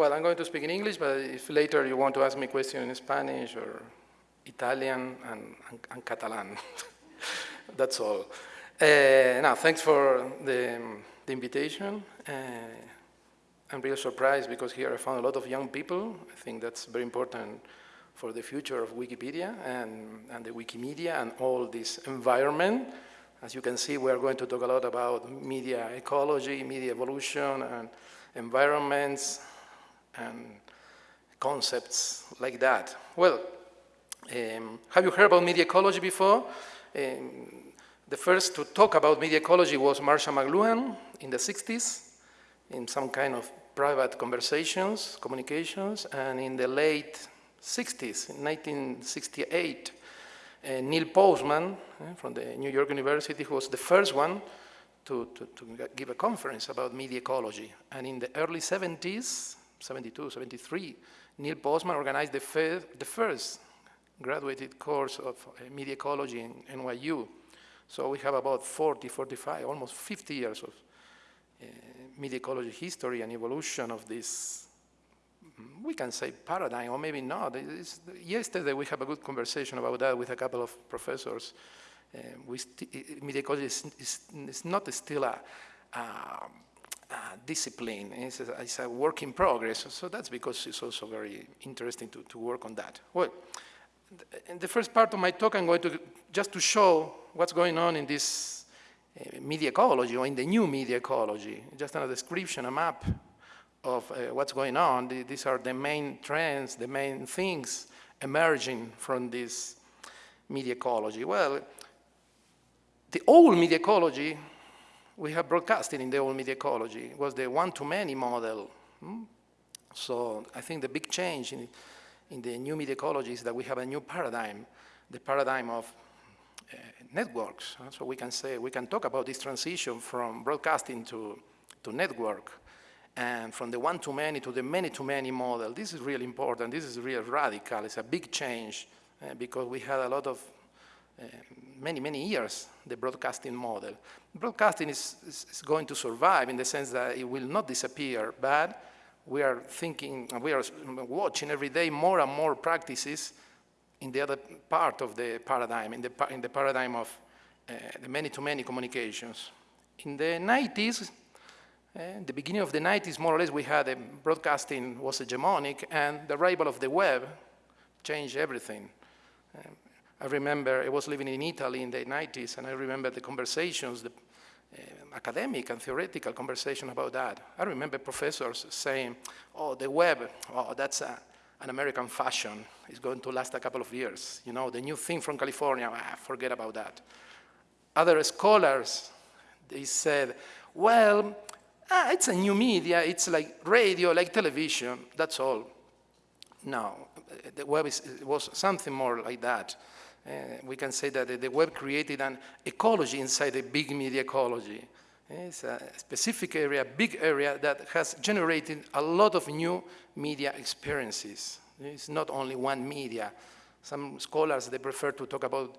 well, I'm going to speak in English, but if later you want to ask me a question in Spanish or Italian and, and, and Catalan, that's all. Uh, now, thanks for the, the invitation. Uh, I'm really surprised because here I found a lot of young people. I think that's very important for the future of Wikipedia and, and the Wikimedia and all this environment. As you can see, we are going to talk a lot about media ecology, media evolution, and environments, and concepts like that. Well, um, have you heard about media ecology before? Um, the first to talk about media ecology was Marshall McLuhan in the 60s, in some kind of private conversations, communications, and in the late 60s, in 1968, uh, Neil Postman uh, from the New York University who was the first one to, to, to, give a conference about media ecology. And in the early 70s, 72, 73, Neil Postman organized the, fir the first graduated course of uh, media ecology in NYU. So we have about 40, 45, almost 50 years of uh, media ecology history and evolution of this we can say paradigm, or maybe not. It's, yesterday we have a good conversation about that with a couple of professors. Uh, media ecology is, is, is, not still a, a, discipline, it's a, it's a, work in progress. So that's because it's also very interesting to, to work on that. Well, in the first part of my talk, I'm going to just to show what's going on in this uh, media ecology or in the new media ecology, just a description, a map of uh, what's going on. These are the main trends, the main things emerging from this media ecology. Well, the old media ecology, we have broadcasting in the old media ecology, It was the one-to-many model. Hmm? So I think the big change in, in the new media ecology is that we have a new paradigm, the paradigm of uh, networks. So we can say, we can talk about this transition from broadcasting to, to network and from the one-to-many to the many-to-many model. This is really important. This is really radical. It's a big change uh, because we had a lot of many, many years, the broadcasting model. Broadcasting is, is, is, going to survive in the sense that it will not disappear, but we are thinking, we are watching every day more and more practices in the other part of the paradigm, in the, in the paradigm of uh, the many-to-many -many communications. In the 90s, in the beginning of the 90s, more or less, we had a broadcasting was hegemonic, and the arrival of the web changed everything. Um, I remember I was living in Italy in the 90s, and I remember the conversations, the uh, academic and theoretical conversation about that. I remember professors saying, oh, the web, oh, that's a, an American fashion. It's going to last a couple of years. You know, the new thing from California, ah, forget about that. Other scholars, they said, well, ah, it's a new media, it's like radio, like television, that's all. No, the web is, was something more like that. Uh, we can say that the web created an ecology inside a big media ecology. It's a specific area, a big area that has generated a lot of new media experiences. It's not only one media. Some scholars, they prefer to talk about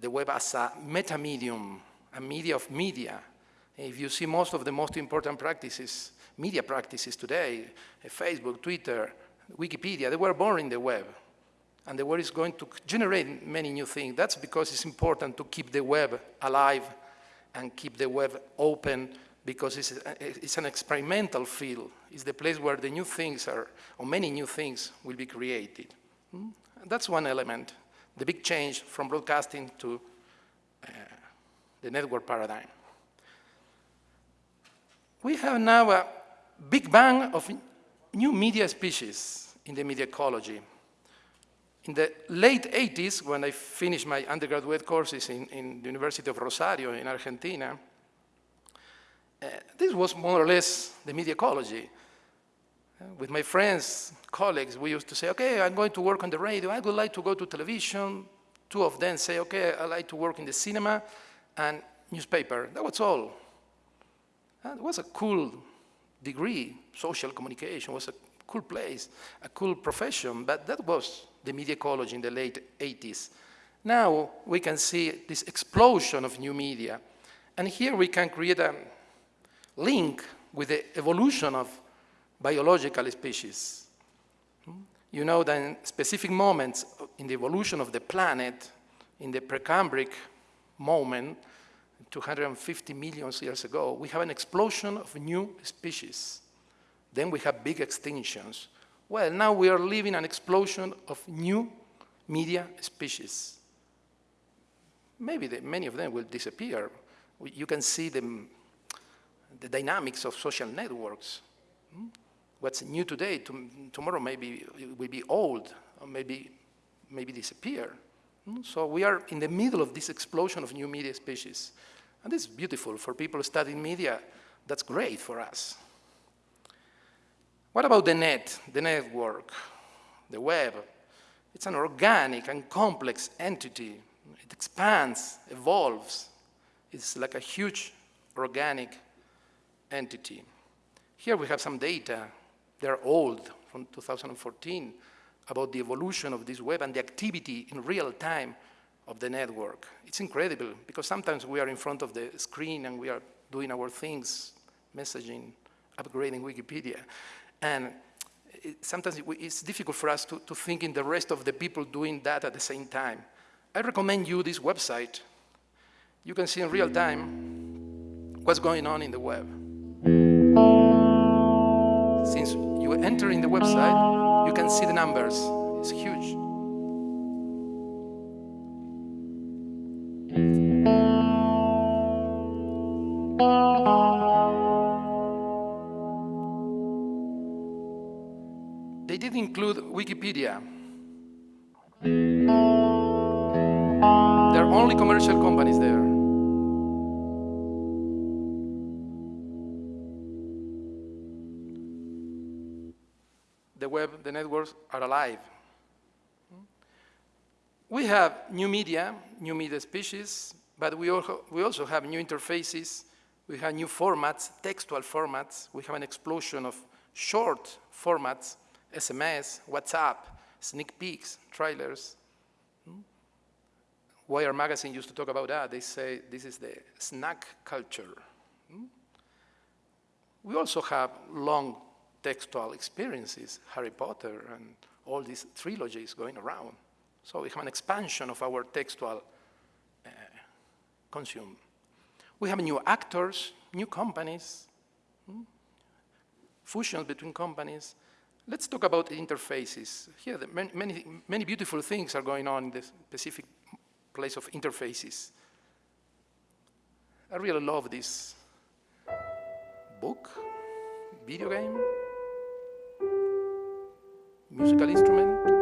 the web as a meta-medium, a media of media, if you see most of the most important practices, media practices today, eh, Facebook, Twitter, Wikipedia, they were born in the web. And the web is going to generate many new things. That's because it's important to keep the web alive and keep the web open because it's, it's an experimental field. It's the place where the new things are, or many new things will be created. Hmm? That's one element, the big change from broadcasting to uh, the network paradigm we have now a big bang of new media species in the media ecology. In the late 80s, when I finished my undergraduate courses in, in the University of Rosario in Argentina, uh, this was more or less the media ecology. Uh, with my friends, colleagues, we used to say, okay, I'm going to work on the radio, I would like to go to television. Two of them say, okay, I like to work in the cinema and newspaper. That was all. And it was a cool degree, social communication was a cool place, a cool profession, but that was the media ecology in the late 80s. Now we can see this explosion of new media. And here we can create a link with the evolution of biological species. Hmm? You know that in specific moments uh, in the evolution of the planet, in the Precambric moment, 250 million years ago, we have an explosion of new species. Then we have big extinctions. Well, now we are living an explosion of new media species. Maybe the, many of them will disappear. You can see the, the dynamics of social networks. Hmm? What's new today, to, tomorrow maybe will be old, or maybe, maybe disappear. Hmm? So we are in the middle of this explosion of new media species. And this is beautiful for people studying media. That's great for us. What about the net, the network, the web? It's an organic and complex entity. It expands, evolves. It's like a huge organic entity. Here we have some data. They're old, from 2014, about the evolution of this web and the activity in real time of the network. It's incredible, because sometimes we are in front of the screen and we are doing our things, messaging, upgrading Wikipedia. And it, sometimes it, it's difficult for us to, to think in the rest of the people doing that at the same time. I recommend you this website. You can see in real time what's going on in the web. Since you enter in the website, you can see the numbers. It's huge. Include Wikipedia. There are only commercial companies there. The web, the networks are alive. We have new media, new media species, but we also, we also have new interfaces, we have new formats, textual formats, we have an explosion of short formats SMS, WhatsApp, sneak peeks, trailers. Hmm? Wire magazine used to talk about that. They say this is the snack culture. Hmm? We also have long textual experiences, Harry Potter and all these trilogies going around. So we have an expansion of our textual uh, consume. We have new actors, new companies, hmm? fusions between companies, Let's talk about interfaces. Here, many, many, many beautiful things are going on in the specific place of interfaces. I really love this book, video game, musical instrument,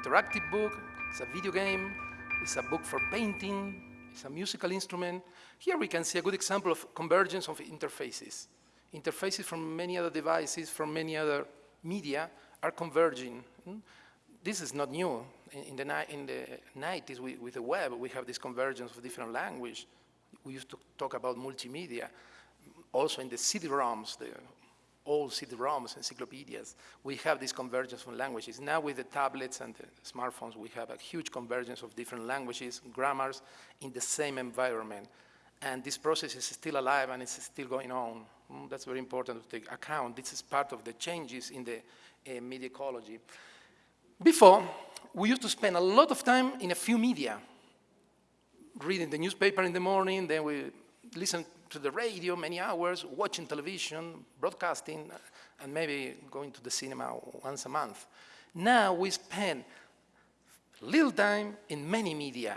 interactive book, it's a video game, it's a book for painting, it's a musical instrument. Here we can see a good example of convergence of interfaces. Interfaces from many other devices, from many other media are converging. Hmm? This is not new. In the, in the 90s, we, with the web, we have this convergence of different language. We used to talk about multimedia. Also in the CD-ROMs, the all CD-ROMs, encyclopedias. We have this convergence of languages. Now with the tablets and the smartphones, we have a huge convergence of different languages, grammars in the same environment. And this process is still alive and it's still going on. Mm, that's very important to take account. This is part of the changes in the uh, media ecology. Before, we used to spend a lot of time in a few media, reading the newspaper in the morning, then we listen to the radio many hours, watching television, broadcasting, uh, and maybe going to the cinema once a month. Now we spend little time in many media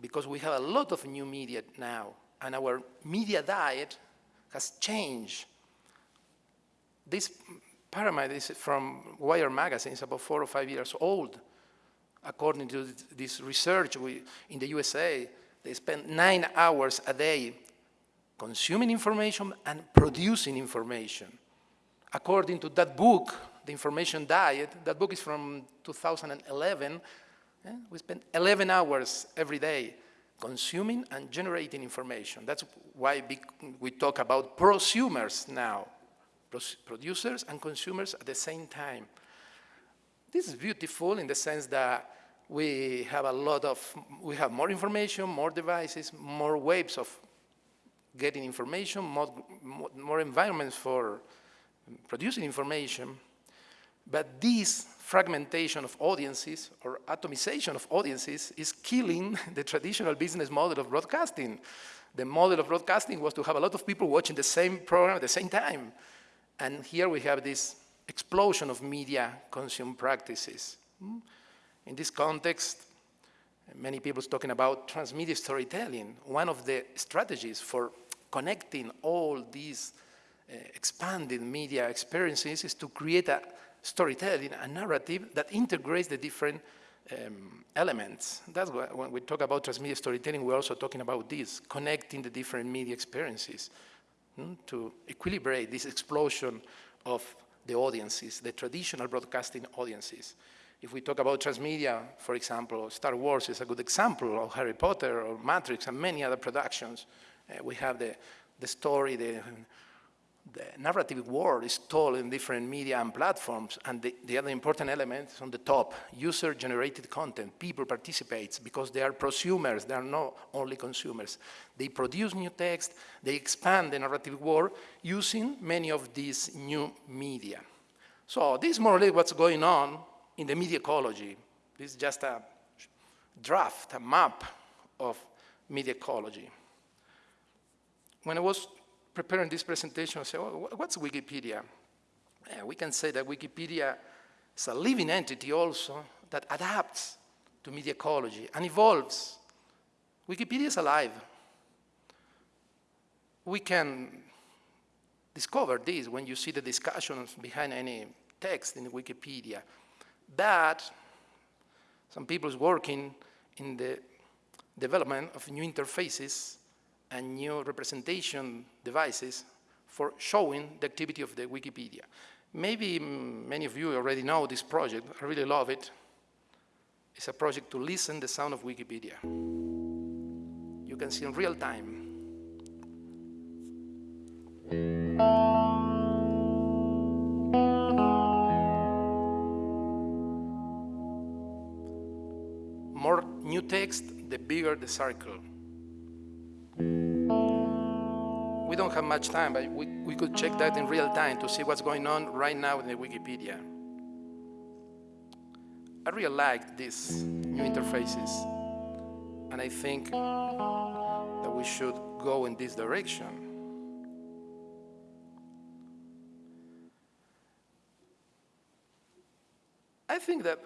because we have a lot of new media now, and our media diet has changed. This pyramid is from Wire magazine, it's about four or five years old. According to this research we, in the USA, they spend nine hours a day consuming information and producing information. According to that book, The Information Diet, that book is from 2011, eh, we spend 11 hours every day consuming and generating information. That's why we talk about prosumers now, producers and consumers at the same time. This is beautiful in the sense that we have a lot of, we have more information, more devices, more waves of getting information, more, more environments for producing information. But this fragmentation of audiences or atomization of audiences is killing the traditional business model of broadcasting. The model of broadcasting was to have a lot of people watching the same program at the same time. And here we have this explosion of media consume practices. Hmm? In this context, many people talking about transmedia storytelling. One of the strategies for connecting all these uh, expanded media experiences is to create a storytelling, a narrative that integrates the different um, elements. That's why when we talk about transmedia storytelling, we're also talking about this, connecting the different media experiences hmm, to equilibrate this explosion of the audiences, the traditional broadcasting audiences. If we talk about transmedia, for example, Star Wars is a good example, of Harry Potter or Matrix and many other productions. Uh, we have the, the story, the, the narrative world is told in different media and platforms, and the, the other important element is on the top, user-generated content. People participate because they are prosumers, they are not only consumers. They produce new text, they expand the narrative world using many of these new media. So this is more or less what's going on in the media ecology. This is just a draft, a map of media ecology. When I was preparing this presentation, I said, well, what's Wikipedia? Yeah, we can say that Wikipedia is a living entity also that adapts to media ecology and evolves. Wikipedia is alive. We can discover this when you see the discussions behind any text in Wikipedia that some people is working in the development of new interfaces and new representation devices for showing the activity of the Wikipedia. Maybe many of you already know this project. I really love it. It's a project to listen the sound of Wikipedia. You can see in real time. More new text, the bigger the circle. We don't have much time, but we, we could check that in real time to see what's going on right now in the Wikipedia. I really like these new interfaces, and I think that we should go in this direction. I think that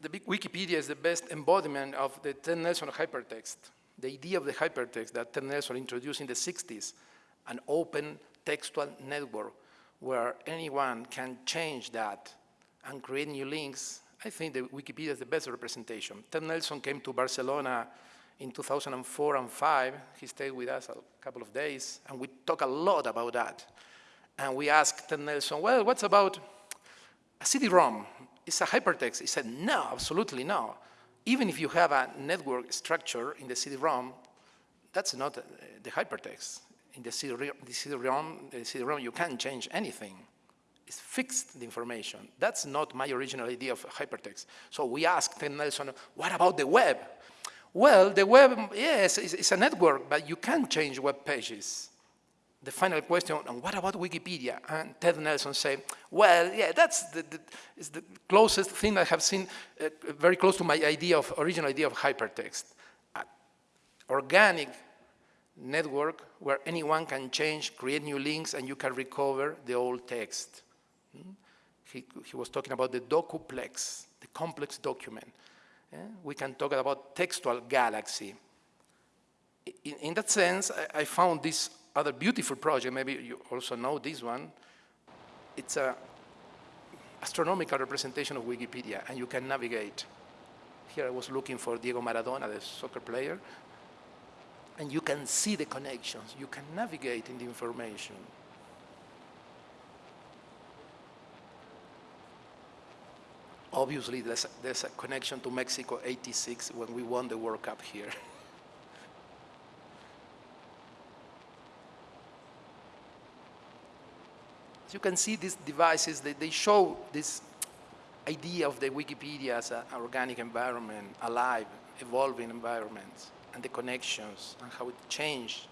the big Wikipedia is the best embodiment of the Ted Nelson hypertext, the idea of the hypertext that Ted Nelson introduced in the 60s, an open textual network where anyone can change that and create new links. I think that Wikipedia is the best representation. Ted Nelson came to Barcelona in 2004 and 5. He stayed with us a couple of days, and we talked a lot about that. And we asked Ted Nelson, well, what's about a CD-ROM? it's a hypertext. He said, no, absolutely no. Even if you have a network structure in the CD-ROM, that's not uh, the hypertext. In the CD-ROM, the CD-ROM, you can't change anything. It's fixed, the information. That's not my original idea of hypertext. So we asked Nelson, what about the web? Well, the web, yes, it's a network, but you can change web pages the final question, and what about Wikipedia? And Ted Nelson said, well, yeah, that's the, the, is the closest thing I have seen, uh, very close to my idea of, original idea of hypertext. Organic network where anyone can change, create new links, and you can recover the old text. Hmm? He, he was talking about the docuplex, the complex document. Yeah? We can talk about textual galaxy. In, in that sense, I, I, found this other beautiful project, maybe you also know this one. It's a astronomical representation of Wikipedia, and you can navigate. Here I was looking for Diego Maradona, the soccer player, and you can see the connections. You can navigate in the information. Obviously, there's a, there's a connection to Mexico 86 when we won the World Cup here. you can see, these devices, they, they show this idea of the Wikipedia as an organic environment, alive, evolving environment, and the connections and how it changed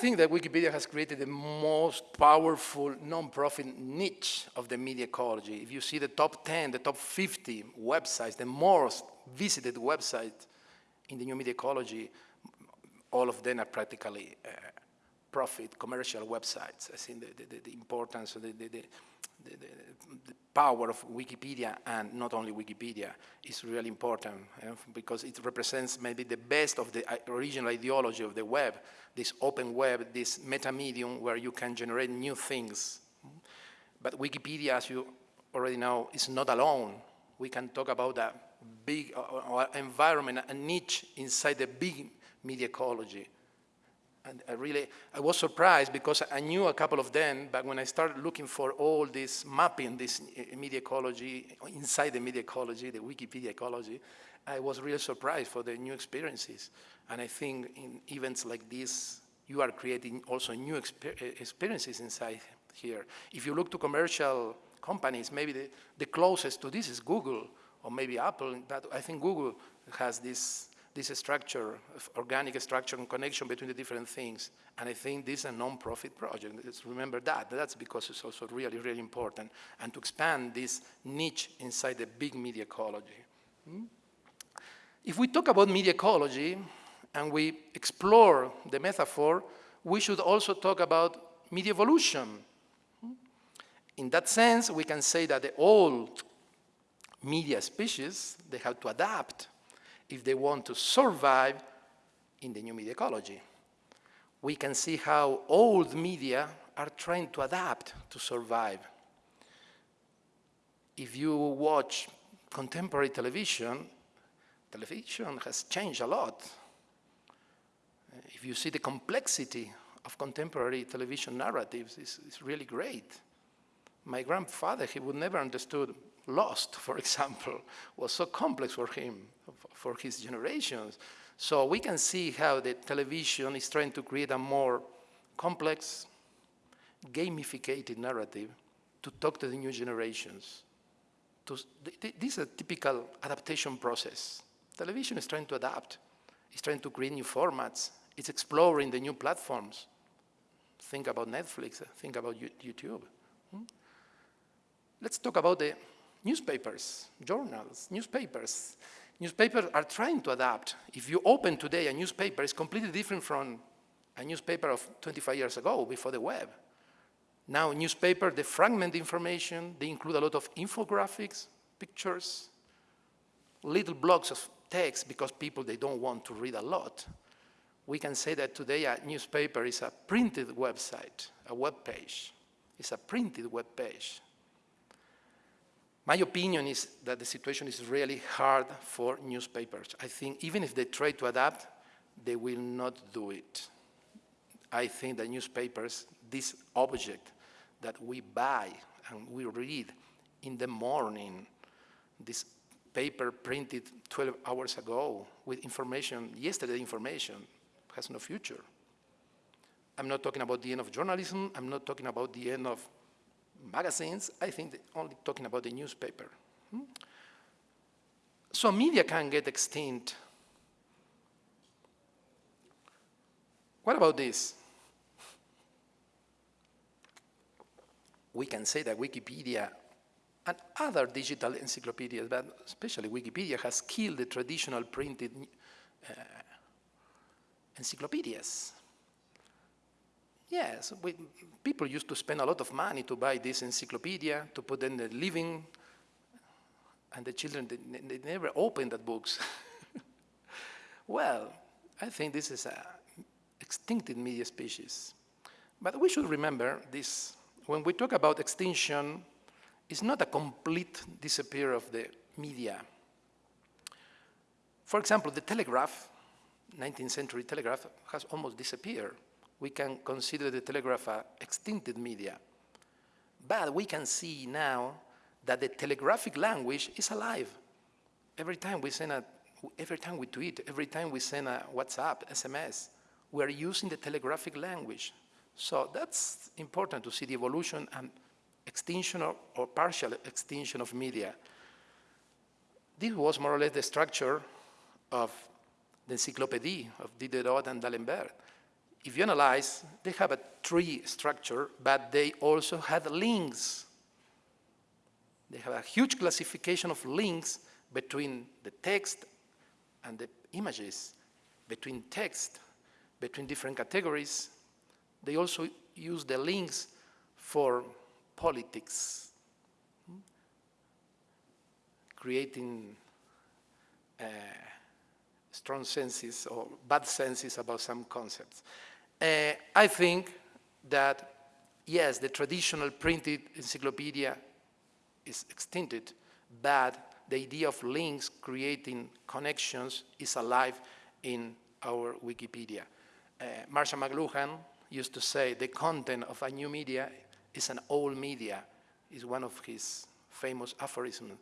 think that Wikipedia has created the most powerful non-profit niche of the media ecology. If you see the top 10, the top 50 websites, the most visited websites in the new media ecology, all of them are practically uh, profit commercial websites. I think the, the, the importance of the, the, power of Wikipedia and not only Wikipedia is really important uh, because it represents maybe the best of the original ideology of the web, this open web, this meta medium where you can generate new things. But Wikipedia, as you already know, is not alone. We can talk about a big uh, environment, a niche inside the big media ecology and I really, I was surprised because I knew a couple of them, but when I started looking for all this mapping, this media ecology, inside the media ecology, the Wikipedia ecology, I was really surprised for the new experiences. And I think in events like this, you are creating also new exper eh, experiences inside here. If you look to commercial companies, maybe the, the closest to this is Google, or maybe Apple, but I think Google has this this structure, organic structure and connection between the different things. And I think this is a non-profit project. Let's remember that. That's because it's also really, really important. And to expand this niche inside the big media ecology. Hmm? If we talk about media ecology and we explore the metaphor, we should also talk about media evolution. Hmm? In that sense, we can say that the old media species, they have to adapt if they want to survive in the new media ecology. We can see how old media are trying to adapt to survive. If you watch contemporary television, television has changed a lot. If you see the complexity of contemporary television narratives, it's, it's really great. My grandfather, he would never understood Lost, for example, was so complex for him, for his generations. So we can see how the television is trying to create a more complex, gamificated narrative to talk to the new generations. This is a typical adaptation process. Television is trying to adapt. It's trying to create new formats. It's exploring the new platforms. Think about Netflix, think about YouTube. Hmm? Let's talk about the newspapers, journals, newspapers. Newspapers are trying to adapt. If you open today a newspaper, it's completely different from a newspaper of 25 years ago, before the web. Now, newspaper, they fragment information, they include a lot of infographics, pictures, little blocks of text because people, they don't want to read a lot. We can say that today a newspaper is a printed website, a web page. It's a printed web page. My opinion is that the situation is really hard for newspapers. I think even if they try to adapt, they will not do it. I think that newspapers, this object that we buy and we read in the morning, this paper printed 12 hours ago with information, yesterday information, has no future. I'm not talking about the end of journalism, I'm not talking about the end of magazines, I think only talking about the newspaper. Hmm? So media can get extinct. What about this? we can say that Wikipedia and other digital encyclopedias, but especially Wikipedia, has killed the traditional printed uh, encyclopedias. Yes, we, people used to spend a lot of money to buy this encyclopedia, to put in the living, and the children, they, they never opened that books. well, I think this is an extincted media species. But we should remember this. When we talk about extinction, it's not a complete disappear of the media. For example, the telegraph, 19th century telegraph, has almost disappeared. We can consider the telegraph a extincted media. But we can see now that the telegraphic language is alive. Every time we send a, every time we tweet, every time we send a WhatsApp, SMS, we're using the telegraphic language. So that's important to see the evolution and extinction or, or partial extinction of media. This was more or less the structure of the encyclopedia of Diderot and D'Alembert. If you analyze, they have a tree structure, but they also had links. They have a huge classification of links between the text and the images, between text, between different categories. They also use the links for politics, creating uh, strong senses or bad senses about some concepts. Uh, I think that, yes, the traditional printed encyclopedia is extincted, but the idea of links creating connections is alive in our Wikipedia. Uh, McLuhan used to say the content of a new media is an old media, is one of his famous aphorisms.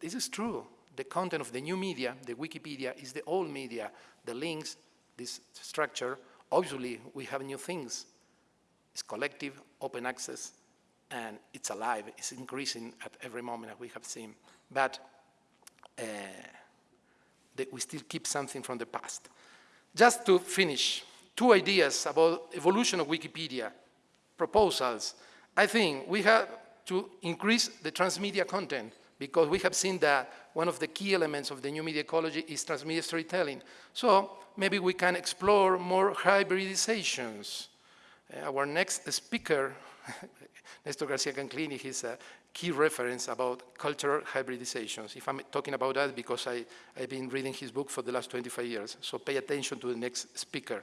This is true. The content of the new media, the Wikipedia, is the old media. The links, this structure, obviously we have new things. It's collective, open access, and it's alive. It's increasing at every moment, as we have seen. But uh, we still keep something from the past. Just to finish, two ideas about evolution of Wikipedia, proposals. I think we have to increase the transmedia content because we have seen that one of the key elements of the new media ecology is transmedia storytelling. So maybe we can explore more hybridizations. Uh, our next speaker, Nestor Garcia Canclini, he's a key reference about cultural hybridizations. If I'm talking about that because I, I've been reading his book for the last 25 years, so pay attention to the next speaker.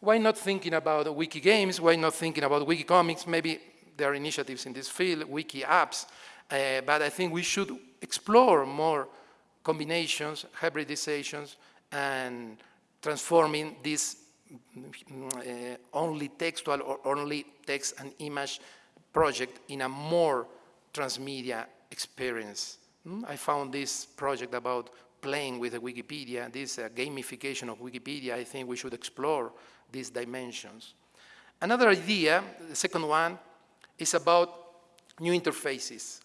Why not thinking about wiki games? Why not thinking about wiki comics? Maybe there are initiatives in this field, wiki apps, uh, but I think we should explore more combinations, hybridizations, and transforming this uh, only textual or only text and image project in a more transmedia experience. Hmm? I found this project about playing with Wikipedia, this uh, gamification of Wikipedia, I think we should explore these dimensions. Another idea, the second one, is about new interfaces.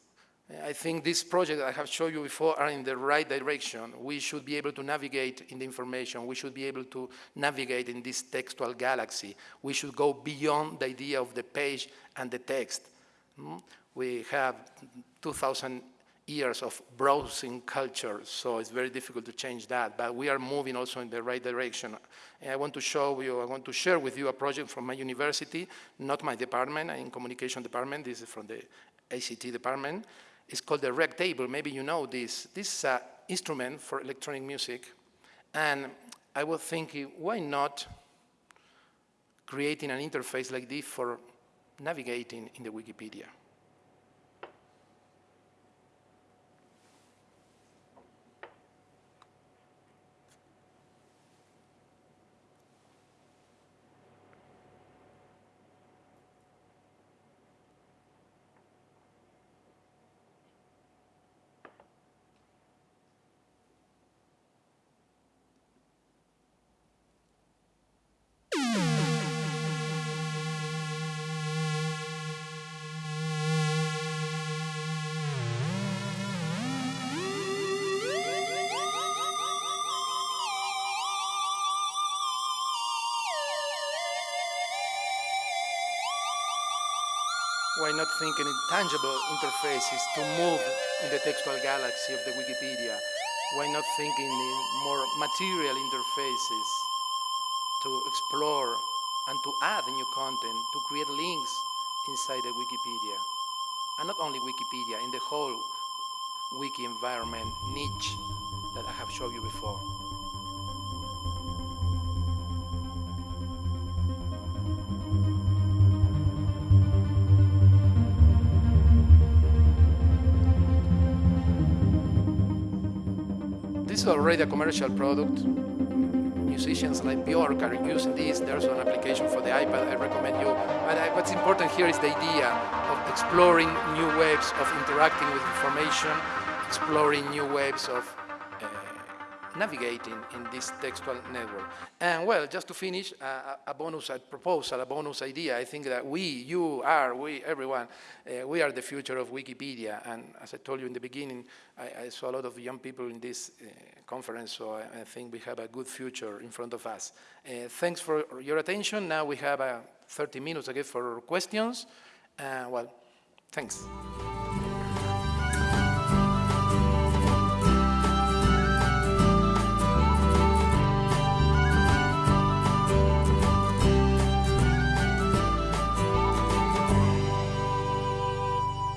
I think this project I have shown you before are in the right direction. We should be able to navigate in the information. We should be able to navigate in this textual galaxy. We should go beyond the idea of the page and the text. Hmm? We have 2,000 years of browsing culture, so it's very difficult to change that, but we are moving also in the right direction. And I want to show you, I want to share with you a project from my university, not my department, i in communication department, this is from the ACT department. It's called the Reactable, maybe you know this. This is an instrument for electronic music, and I was thinking, why not creating an interface like this for navigating in the Wikipedia? Why not think in tangible interfaces to move in the textual galaxy of the Wikipedia? Why not think in more material interfaces to explore and to add new content, to create links inside the Wikipedia? And not only Wikipedia, in the whole wiki environment niche that I have showed you before. Is already a commercial product. Musicians like Bjork are using this. There's an application for the iPad I recommend you. But what's important here is the idea of exploring new ways of interacting with information, exploring new ways of uh, navigating in this textual network. And well, just to finish, uh, a bonus proposal, a bonus idea. I think that we, you are, we, everyone, uh, we are the future of Wikipedia. And as I told you in the beginning, I, I saw a lot of young people in this uh, conference, so I, I, think we have a good future in front of us. Uh, thanks for your attention. Now we have uh, 30 minutes again for questions. Uh, well, thanks.